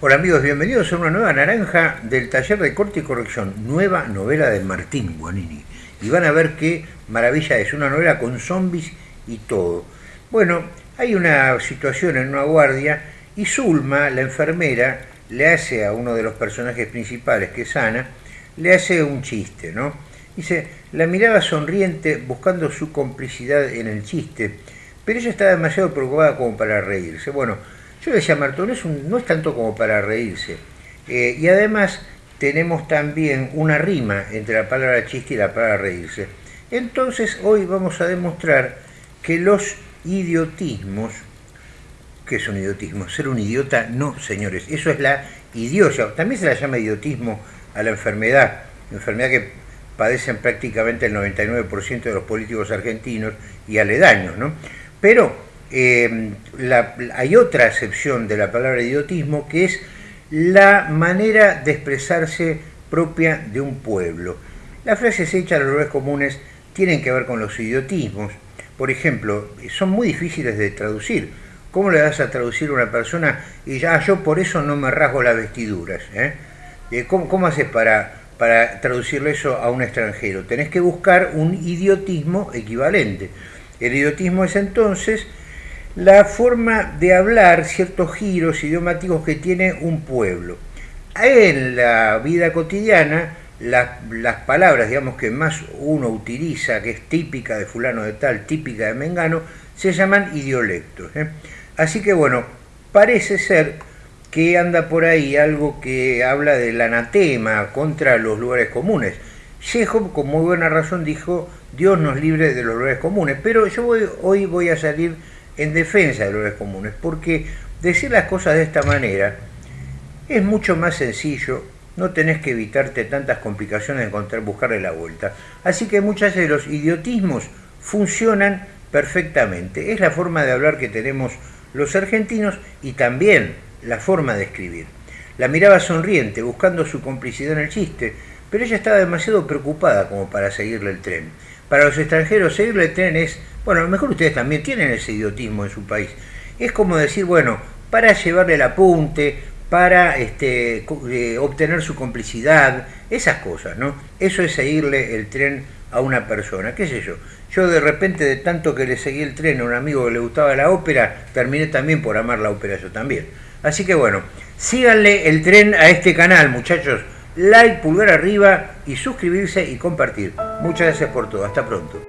Hola amigos, bienvenidos a una nueva naranja del taller de corte y corrección, nueva novela de Martín Guanini. Y van a ver qué maravilla es, una novela con zombies y todo. Bueno, hay una situación en una guardia y Zulma, la enfermera, le hace a uno de los personajes principales, que es Ana, le hace un chiste, ¿no? Dice, la miraba sonriente buscando su complicidad en el chiste, pero ella estaba demasiado preocupada como para reírse. Bueno, yo decía a Martón, no es tanto como para reírse. Eh, y además tenemos también una rima entre la palabra chiste y la palabra reírse. Entonces hoy vamos a demostrar que los idiotismos, ¿qué es un idiotismo? Ser un idiota, no señores, eso es la idiocia. También se la llama idiotismo a la enfermedad, enfermedad que padecen prácticamente el 99% de los políticos argentinos y aledaños, ¿no? Pero eh, hay otra acepción de la palabra idiotismo que es la manera de expresarse propia de un pueblo. Las frases hechas a los lugares comunes tienen que ver con los idiotismos. Por ejemplo, son muy difíciles de traducir. ¿Cómo le vas a traducir a una persona y ya yo por eso no me rasgo las vestiduras? Eh? Eh, ¿Cómo, ¿Cómo, haces para, para traducirle eso a un extranjero? Tenés que buscar un idiotismo equivalente. El idiotismo es entonces la forma de hablar, ciertos giros idiomáticos que tiene un pueblo. En la vida cotidiana, las palabras, digamos, que más uno utiliza, que es típica de fulano de tal, típica de mengano, se llaman idiolectos. ¿eh? Así que bueno, parece ser que anda por ahí algo que habla del anatema contra los lugares comunes. Chekhov, con muy buena razón, dijo, Dios nos libre de los lugares comunes, pero yo hoy voy a salir en defensa de los comunes, porque decir las cosas de esta manera es mucho más sencillo, no tenés que evitarte tantas complicaciones de encontrar, buscarle la vuelta. Así que muchas de los idiotismos funcionan perfectamente. Es la forma de hablar que tenemos los argentinos y también la forma de escribir. La miraba sonriente, buscando su complicidad en el chiste, pero ella estaba demasiado preocupada como para seguirle el tren. Para los extranjeros seguirle el tren es bueno, a lo mejor ustedes también tienen ese idiotismo en su país. Es como decir, bueno, para llevarle el apunte, para este, eh, obtener su complicidad, esas cosas, ¿no? Eso es seguirle el tren a una persona, qué sé yo. Yo de repente, de tanto que le seguí el tren a un amigo que le gustaba la ópera, terminé también por amar la ópera yo también. Así que bueno, síganle el tren a este canal, muchachos. Like, pulgar arriba y suscribirse y compartir. Muchas gracias por todo. Hasta pronto.